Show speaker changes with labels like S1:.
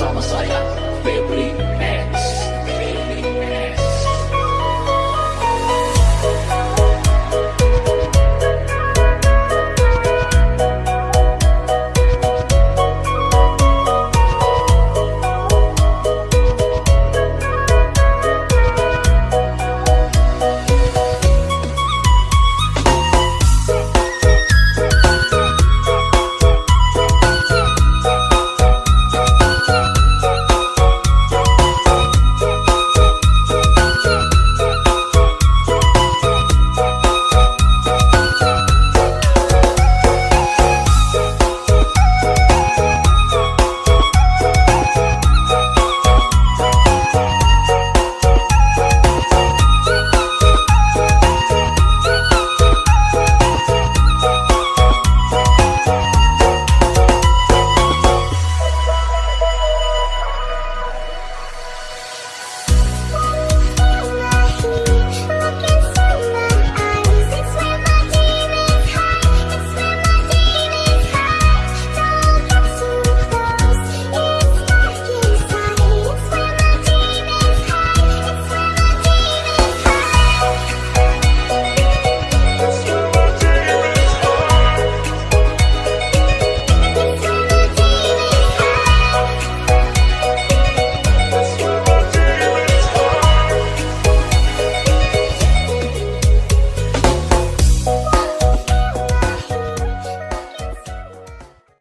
S1: bersama saya Febri